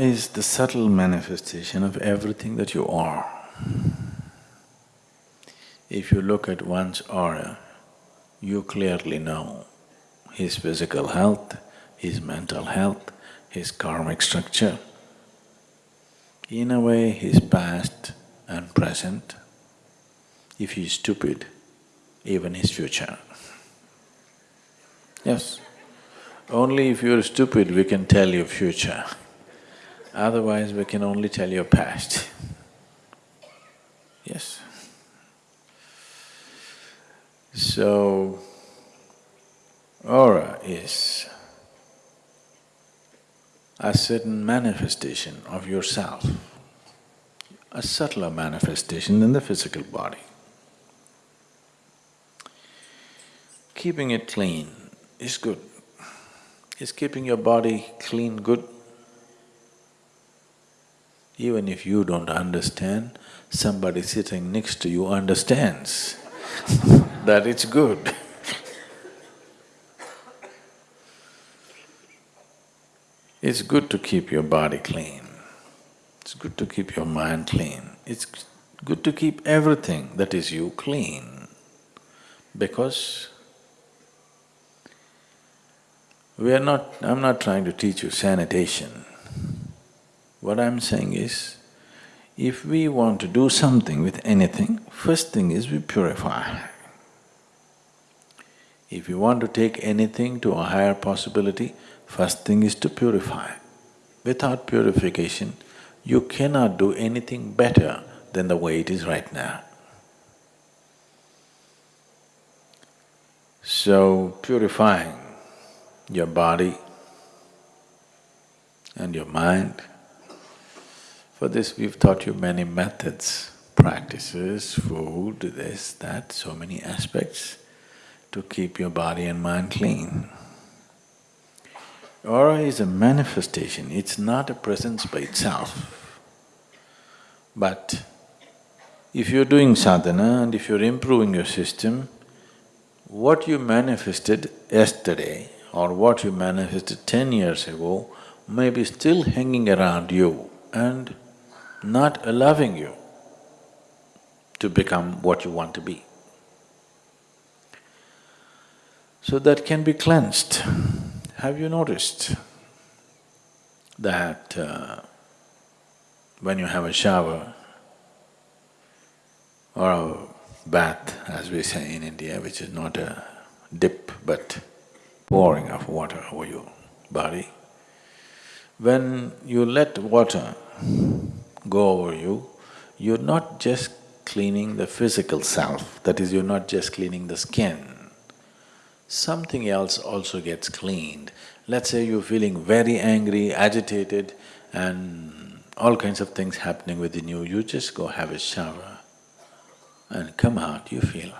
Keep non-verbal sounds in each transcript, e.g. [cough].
Is the subtle manifestation of everything that you are. If you look at one's aura, you clearly know his physical health, his mental health, his karmic structure. In a way, his past and present. If he's stupid, even his future. Yes. Only if you're stupid we can tell your future. Otherwise, we can only tell your past. Yes. So, aura is a certain manifestation of yourself, a subtler manifestation than the physical body. Keeping it clean is good. Is keeping your body clean good? Even if you don't understand, somebody sitting next to you understands [laughs] that it's good. [laughs] It's good to keep your body clean. It's good to keep your mind clean. It's good to keep everything that is you clean because we are not… I'm not trying to teach you sanitation. What I'm saying is, if we want to do something with anything, first thing is we purify. If you want to take anything to a higher possibility, first thing is to purify. Without purification, you cannot do anything better than the way it is right now. So, purifying your body and your mind, for this we've taught you many methods, practices, food, this, that, so many aspects to keep your body and mind clean. Aura is a manifestation, it's not a presence by itself. But if you're doing sadhana and if you're improving your system, what you manifested yesterday or what you manifested ten years ago may be still hanging around you and not allowing you to become what you want to be. So that can be cleansed. Have you noticed that uh, when you have a shower or a bath, as we say in India, which is not a dip but pouring of water over your body, when you let water go over you, you're not just cleaning the physical self, that is, you're not just cleaning the skin, something else also gets cleaned. Let's say you're feeling very angry, agitated and all kinds of things happening within you, you just go have a shower and come out, you feel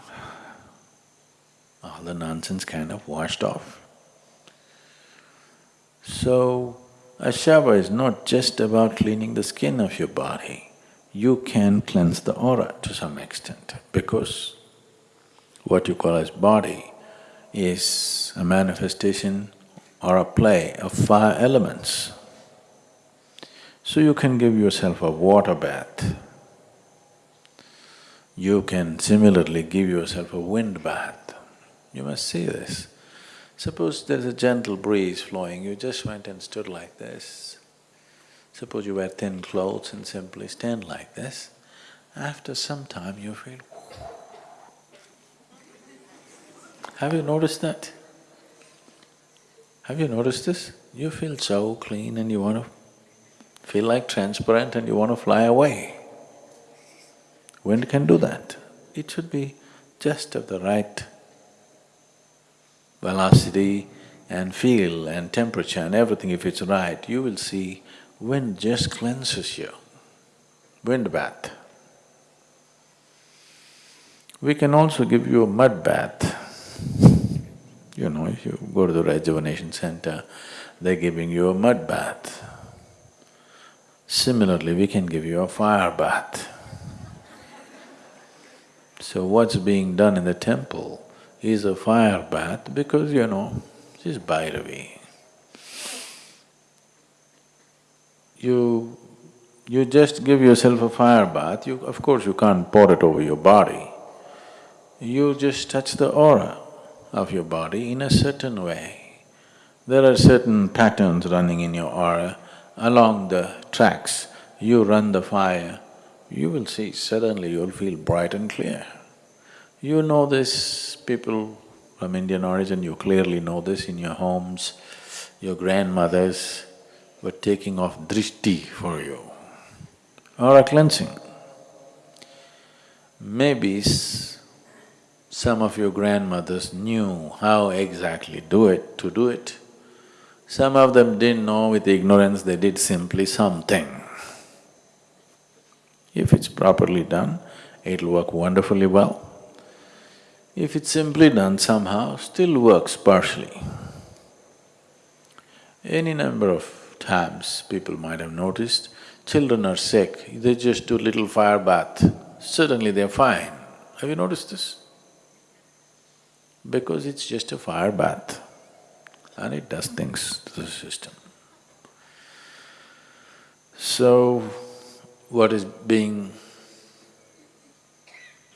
all the nonsense kind of washed off. So, a shower is not just about cleaning the skin of your body, you can cleanse the aura to some extent because what you call as body is a manifestation or a play of five elements. So you can give yourself a water bath. You can similarly give yourself a wind bath. You must see this. Suppose there's a gentle breeze flowing, you just went and stood like this. Suppose you wear thin clothes and simply stand like this. After some time you feel Have you noticed that? Have you noticed this? You feel so clean and you want to feel like transparent and you want to fly away. Wind can do that. It should be just of the right velocity and feel and temperature and everything, if it's right, you will see wind just cleanses you. Wind bath. We can also give you a mud bath. You know, if you go to the rejuvenation center, they're giving you a mud bath. Similarly, we can give you a fire bath. So what's being done in the temple is a fire bath because, you know, she's Bhairavi. you… you just give yourself a fire bath, you… of course you can't pour it over your body. You just touch the aura of your body in a certain way. There are certain patterns running in your aura, along the tracks, you run the fire, you will see suddenly you'll feel bright and clear. You know this, people from Indian origin, you clearly know this in your homes, your grandmothers were taking off drishti for you, or a cleansing. Maybe some of your grandmothers knew how exactly do it, to do it. Some of them didn't know with ignorance, they did simply something. If it's properly done, it'll work wonderfully well. If it's simply done somehow, still works partially. Any number of times people might have noticed, children are sick, they just do little fire bath, suddenly they're fine. Have you noticed this? because it's just a fire bath and it does things to the system. So, what is being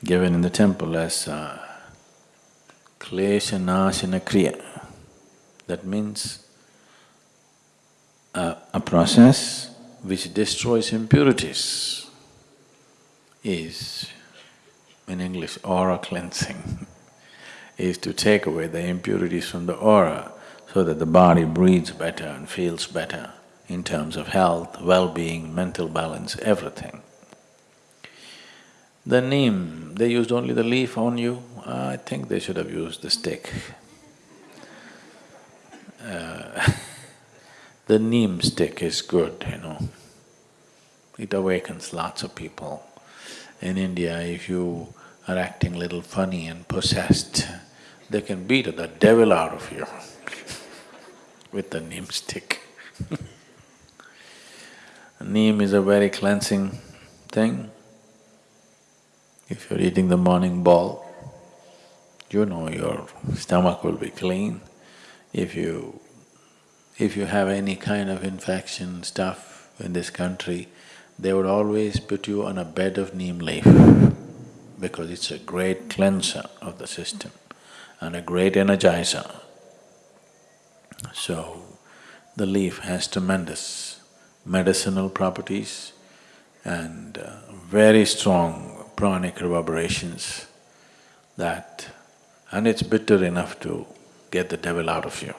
given in the temple as uh, klesha nashana kriya, that means uh, a process which destroys impurities is, in English, aura cleansing [laughs] is to take away the impurities from the aura so that the body breathes better and feels better in terms of health, well-being, mental balance, everything. The neem, they used only the leaf on you, I think they should have used the stick. Uh, [laughs] the neem stick is good, you know. It awakens lots of people. In India, if you are acting little funny and possessed, they can beat the devil out of you [laughs] with the neem stick [laughs] Neem is a very cleansing thing. If you're eating the morning ball, you know your stomach will be clean. If you… if you have any kind of infection stuff in this country, they would always put you on a bed of neem leaf because it's a great cleanser of the system and a great energizer. So, the leaf has tremendous medicinal properties and uh, very strong pranic reverberations that… and it's bitter enough to get the devil out of you.